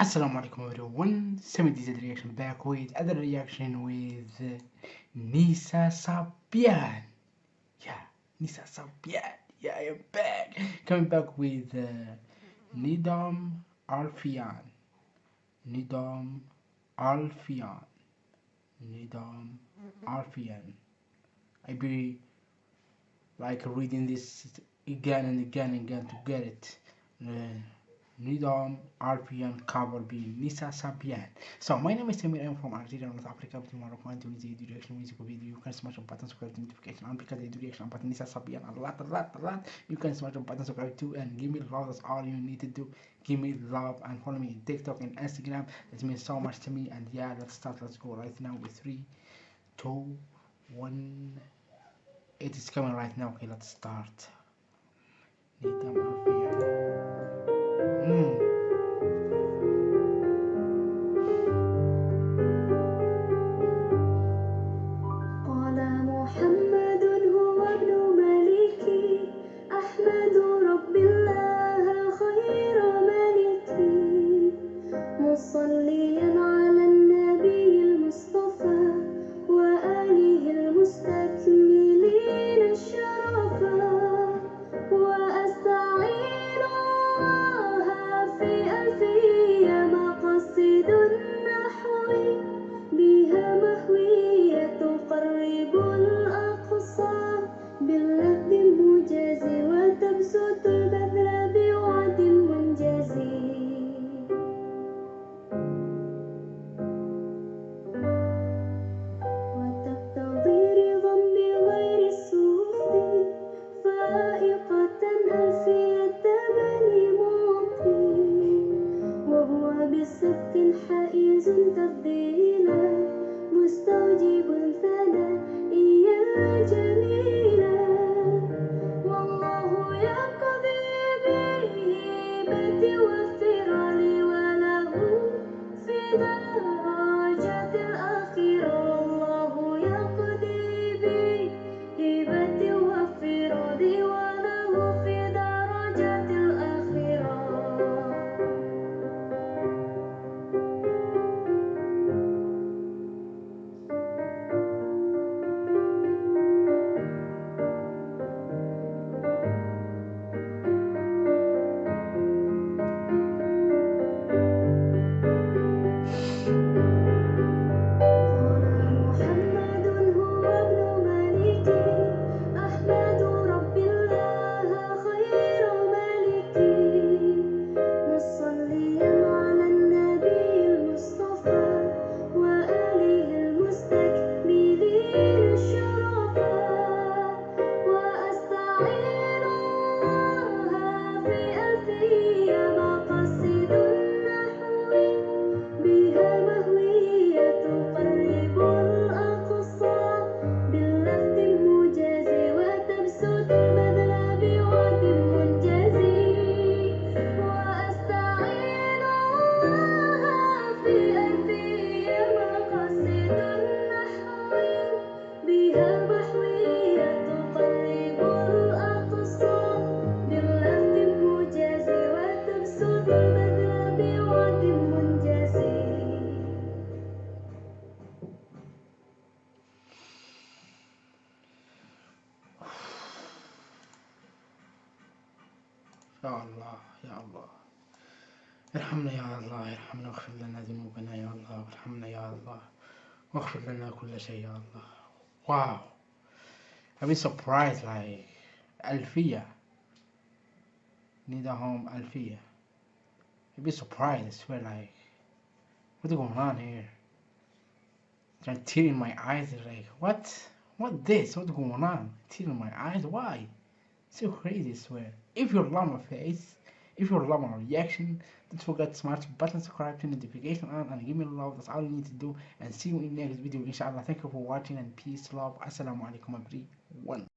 Assalamu alaikum everyone, 70Z reaction back with other reaction with uh, Nissa Sabyan. Yeah, Nissa Sabyan. Yeah, I am back. Coming back with uh, Nidam Alfian. Nidam Alfian. Nidam Alfian. I be like reading this again and again and again to get it. Uh, Nidam Alpian cover B Nissa Sabyan. So my name is Samir. I'm from Algeria, North Africa, between Morocco and Tunisia. Do reaction music video. You can smash the button subscribe to notification and because I do reaction button Nissa Sabyan a lot, a lot, a lot. You can smash the button subscribe too and give me love. That's all you need to do. Give me love and follow me on TikTok and Instagram. That means so much to me. And yeah, let's start. Let's go right now with three, two, one. It is coming right now. Okay, let's start. مصليا ربنا مستجيب ثنا إياه جميلا والله يقضي بالهبة والسرار وله فداء. يا الله يا الله ارحمنا يا الله ارحمنا واغفر لنا ذنوبنا يا الله وارحمنا يا الله واغفر لنا كل شيء يا الله wow I've been surprised like ألفية home ألفية I've been surprised I swear like what's going on here like tear in my eyes like what what this what's going on tear in my eyes why so crazy, I swear. If you love my face, if you love my reaction, don't forget to smash the button, subscribe, turn notification on, and give me love. That's all you need to do. And see you in next video, inshallah. Thank you for watching, and peace, love. Assalamu alaikum, everyone.